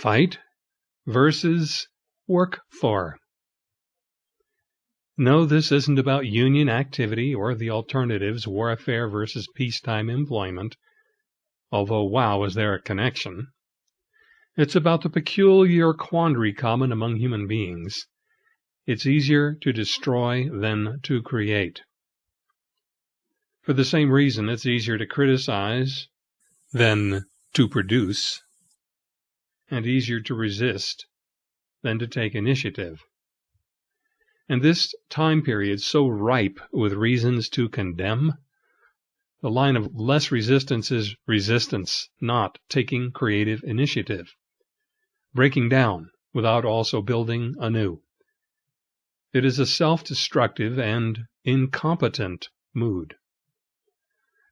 Fight versus work for. No, this isn't about union activity or the alternatives warfare versus peacetime employment, although wow, is there a connection. It's about the peculiar quandary common among human beings. It's easier to destroy than to create. For the same reason, it's easier to criticize than to produce, and easier to resist than to take initiative. And this time period so ripe with reasons to condemn, the line of less resistance is resistance, not taking creative initiative breaking down without also building anew. It is a self destructive and incompetent mood.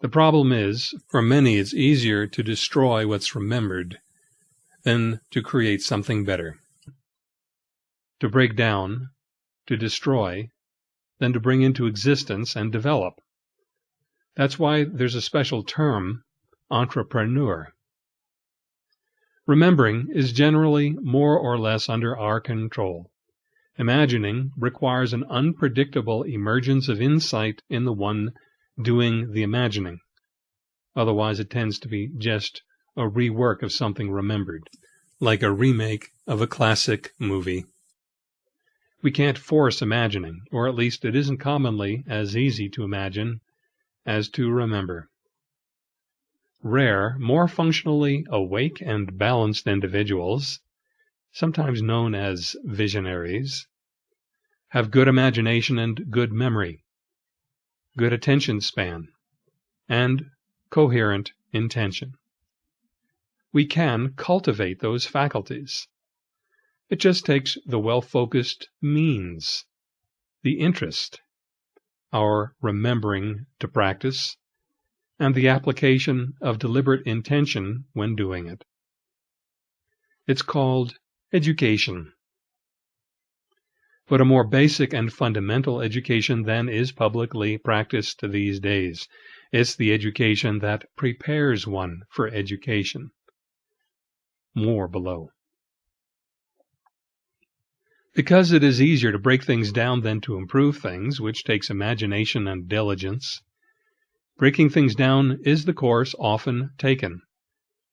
The problem is, for many, it's easier to destroy what's remembered than to create something better. To break down, to destroy, than to bring into existence and develop. That's why there's a special term, entrepreneur. Remembering is generally more or less under our control. Imagining requires an unpredictable emergence of insight in the one doing the imagining. Otherwise, it tends to be just a rework of something remembered, like a remake of a classic movie. We can't force imagining, or at least it isn't commonly as easy to imagine as to remember. Rare, more functionally awake and balanced individuals, sometimes known as visionaries, have good imagination and good memory, good attention span, and coherent intention. We can cultivate those faculties. It just takes the well focused means, the interest, our remembering to practice, and the application of deliberate intention when doing it. It's called education. But a more basic and fundamental education than is publicly practiced these days. It's the education that prepares one for education. More below. Because it is easier to break things down than to improve things, which takes imagination and diligence, Breaking things down is the course often taken.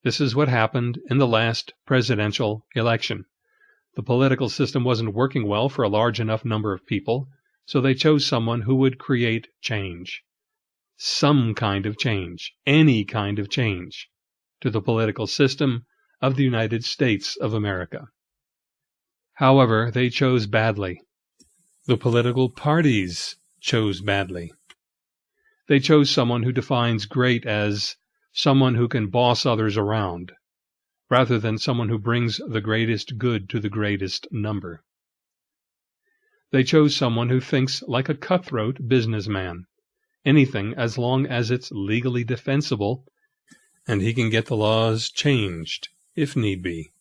This is what happened in the last presidential election. The political system wasn't working well for a large enough number of people, so they chose someone who would create change. Some kind of change, any kind of change, to the political system of the United States of America. However, they chose badly. The political parties chose badly. They chose someone who defines great as someone who can boss others around, rather than someone who brings the greatest good to the greatest number. They chose someone who thinks like a cutthroat businessman. Anything as long as it's legally defensible and he can get the laws changed if need be.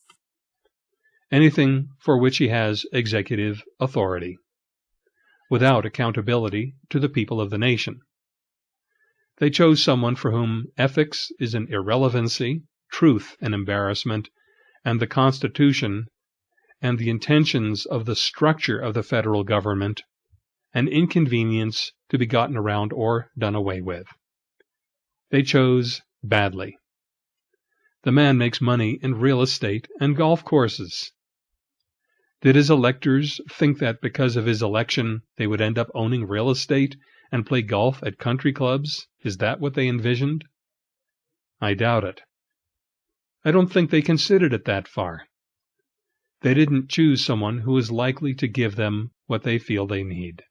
Anything for which he has executive authority, without accountability to the people of the nation. They chose someone for whom ethics is an irrelevancy, truth an embarrassment, and the Constitution and the intentions of the structure of the federal government an inconvenience to be gotten around or done away with. They chose badly. The man makes money in real estate and golf courses. Did his electors think that because of his election they would end up owning real estate and play golf at country clubs? Is that what they envisioned? I doubt it. I don't think they considered it that far. They didn't choose someone who is likely to give them what they feel they need.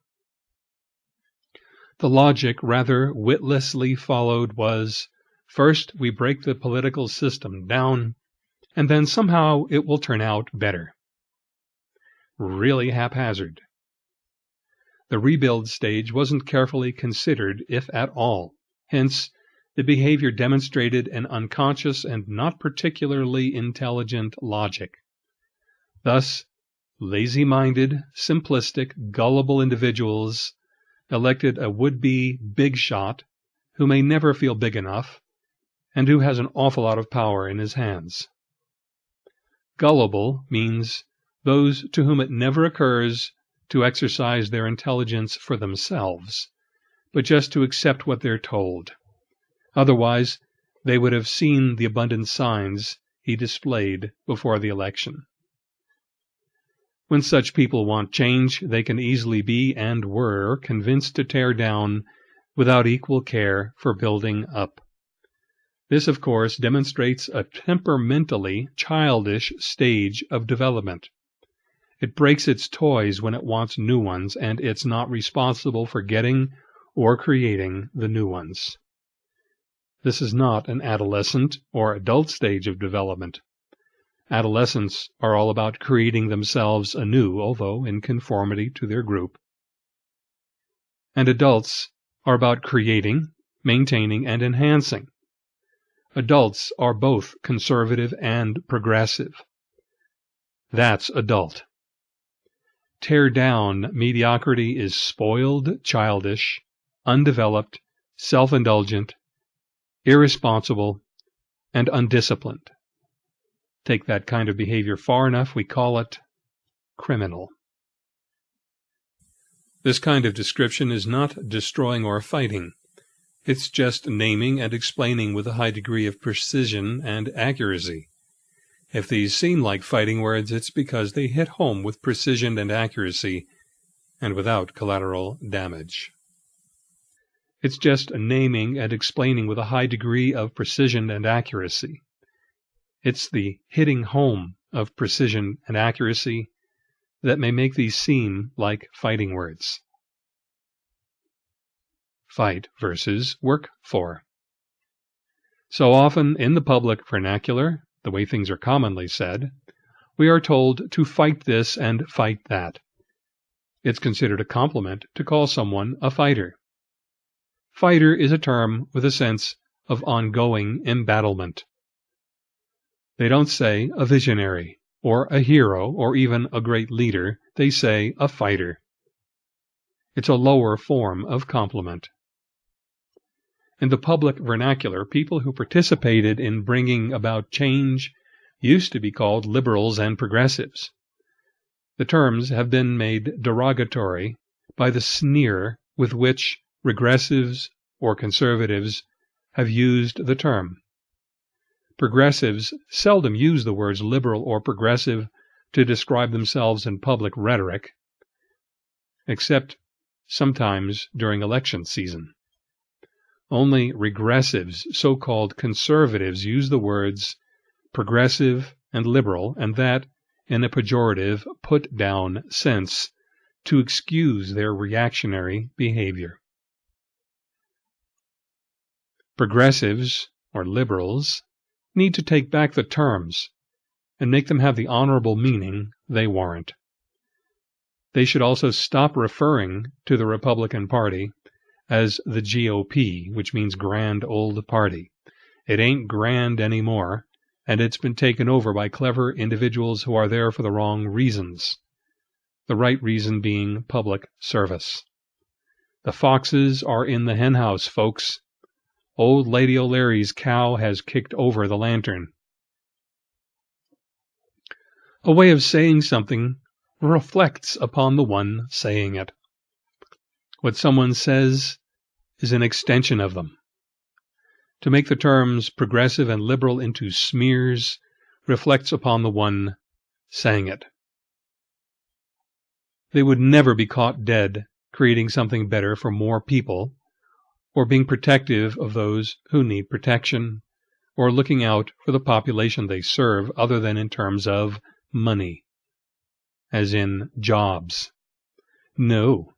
The logic rather witlessly followed was first we break the political system down, and then somehow it will turn out better. Really haphazard. The rebuild stage wasn't carefully considered, if at all. Hence, the behavior demonstrated an unconscious and not particularly intelligent logic. Thus, lazy minded, simplistic, gullible individuals elected a would be big shot who may never feel big enough and who has an awful lot of power in his hands. Gullible means those to whom it never occurs to exercise their intelligence for themselves, but just to accept what they're told. Otherwise, they would have seen the abundant signs he displayed before the election. When such people want change, they can easily be, and were, convinced to tear down without equal care for building up. This, of course, demonstrates a temperamentally childish stage of development. It breaks its toys when it wants new ones, and it's not responsible for getting or creating the new ones. This is not an adolescent or adult stage of development. Adolescents are all about creating themselves anew, although in conformity to their group. And adults are about creating, maintaining, and enhancing. Adults are both conservative and progressive. That's adult. Tear down mediocrity is spoiled, childish, undeveloped, self indulgent, irresponsible, and undisciplined. Take that kind of behavior far enough, we call it criminal. This kind of description is not destroying or fighting. It's just naming and explaining with a high degree of precision and accuracy. If these seem like fighting words, it's because they hit home with precision and accuracy and without collateral damage. It's just naming and explaining with a high degree of precision and accuracy. It's the hitting home of precision and accuracy that may make these seem like fighting words. Fight versus work for. So often in the public vernacular, the way things are commonly said, we are told to fight this and fight that. It's considered a compliment to call someone a fighter. Fighter is a term with a sense of ongoing embattlement. They don't say a visionary, or a hero, or even a great leader. They say a fighter. It's a lower form of compliment. In the public vernacular, people who participated in bringing about change used to be called liberals and progressives. The terms have been made derogatory by the sneer with which regressives or conservatives have used the term. Progressives seldom use the words liberal or progressive to describe themselves in public rhetoric, except sometimes during election season. Only regressives, so called conservatives, use the words progressive and liberal, and that in a pejorative, put down sense to excuse their reactionary behavior. Progressives, or liberals, need to take back the terms and make them have the honorable meaning they warrant. They should also stop referring to the Republican Party as the GOP, which means Grand Old Party. It ain't grand anymore, and it's been taken over by clever individuals who are there for the wrong reasons. The right reason being public service. The foxes are in the henhouse, folks. Old Lady O'Leary's cow has kicked over the lantern. A way of saying something reflects upon the one saying it. What someone says is an extension of them. To make the terms progressive and liberal into smears reflects upon the one saying it. They would never be caught dead creating something better for more people or being protective of those who need protection, or looking out for the population they serve other than in terms of money, as in jobs. No.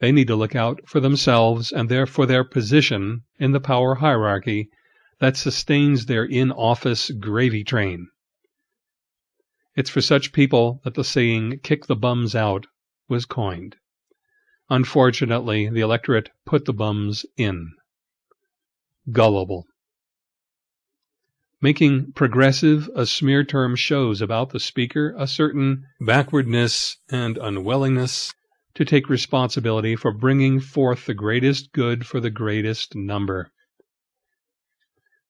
They need to look out for themselves and for their position in the power hierarchy that sustains their in office gravy train. It's for such people that the saying, kick the bums out, was coined. Unfortunately, the electorate put the bums in. Gullible. Making progressive a smear term shows about the speaker a certain backwardness and unwillingness to take responsibility for bringing forth the greatest good for the greatest number.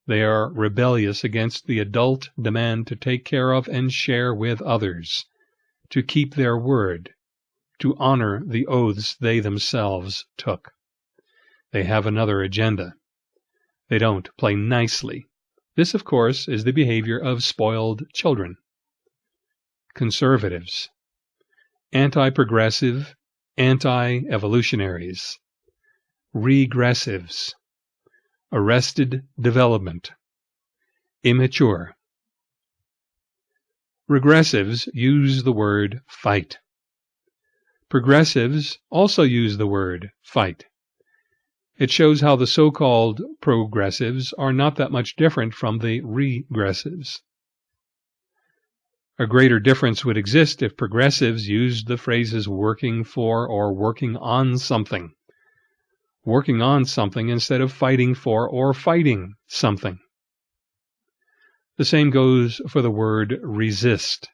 They are rebellious against the adult demand to take care of and share with others, to keep their word, to honor the oaths they themselves took. They have another agenda. They don't play nicely. This, of course, is the behavior of spoiled children. Conservatives. Anti progressive, anti evolutionaries. Regressives arrested development, immature. Regressives use the word fight. Progressives also use the word fight. It shows how the so-called progressives are not that much different from the regressives. A greater difference would exist if progressives used the phrases working for or working on something working on something instead of fighting for or fighting something. The same goes for the word resist.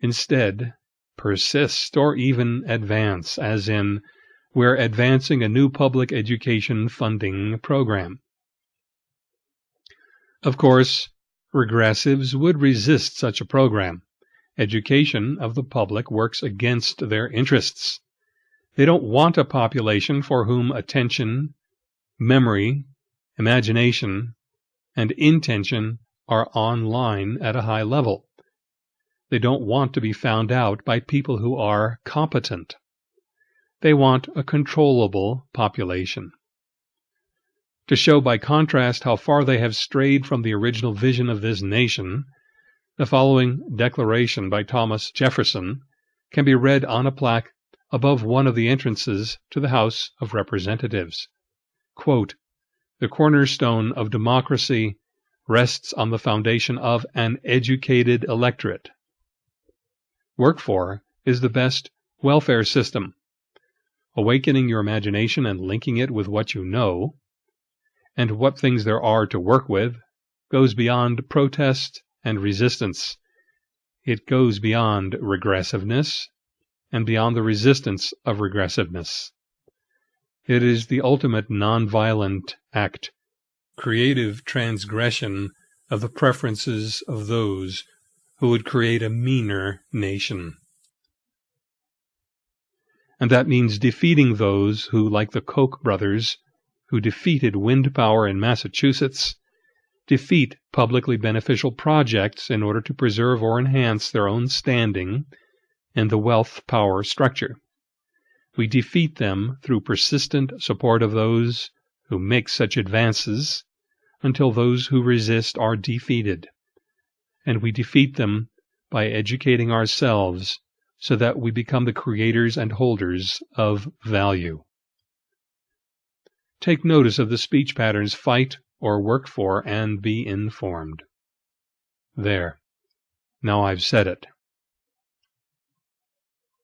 Instead, persist or even advance, as in, we're advancing a new public education funding program. Of course, regressives would resist such a program. Education of the public works against their interests. They don't want a population for whom attention, memory, imagination, and intention are online at a high level. They don't want to be found out by people who are competent. They want a controllable population. To show by contrast how far they have strayed from the original vision of this nation, the following declaration by Thomas Jefferson can be read on a plaque above one of the entrances to the House of Representatives. Quote, the cornerstone of democracy rests on the foundation of an educated electorate. Work for is the best welfare system. Awakening your imagination and linking it with what you know, and what things there are to work with, goes beyond protest and resistance. It goes beyond regressiveness and beyond the resistance of regressiveness. It is the ultimate nonviolent act, creative transgression of the preferences of those who would create a meaner nation. And that means defeating those who, like the Koch brothers, who defeated wind power in Massachusetts, defeat publicly beneficial projects in order to preserve or enhance their own standing and the wealth power structure. We defeat them through persistent support of those who make such advances until those who resist are defeated. And we defeat them by educating ourselves so that we become the creators and holders of value. Take notice of the speech patterns fight or work for and be informed. There. Now I've said it.